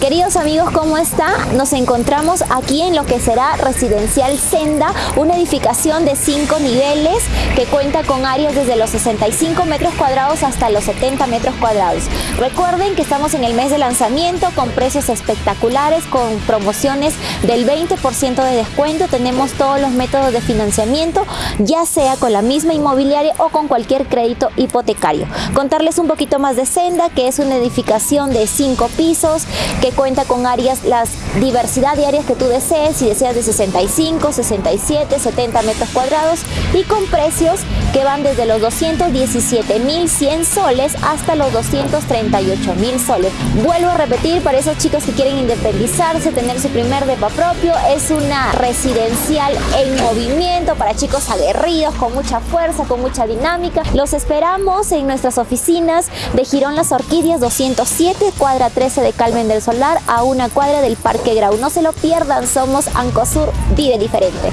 Queridos amigos, ¿cómo está? Nos encontramos aquí en lo que será Residencial Senda, una edificación de cinco niveles que cuenta con áreas desde los 65 metros cuadrados hasta los 70 metros cuadrados. Recuerden que estamos en el mes de lanzamiento con precios espectaculares, con promociones del 20% de descuento. Tenemos todos los métodos de financiamiento, ya sea con la misma inmobiliaria o con cualquier crédito hipotecario. Contarles un poquito más de Senda, que es una edificación de cinco pisos, cuenta con áreas, las diversidad de áreas que tú desees, si deseas de 65, 67, 70 metros cuadrados y con precios que van desde los 217.100 soles hasta los 238.000 soles. Vuelvo a repetir, para esos chicos que quieren independizarse, tener su primer depa propio, es una residencial en movimiento para chicos aguerridos, con mucha fuerza, con mucha dinámica. Los esperamos en nuestras oficinas de Girón Las Orquídeas 207, cuadra 13 de Calmen del Solar, a una cuadra del Parque Grau. No se lo pierdan, somos Ancosur, vive diferente.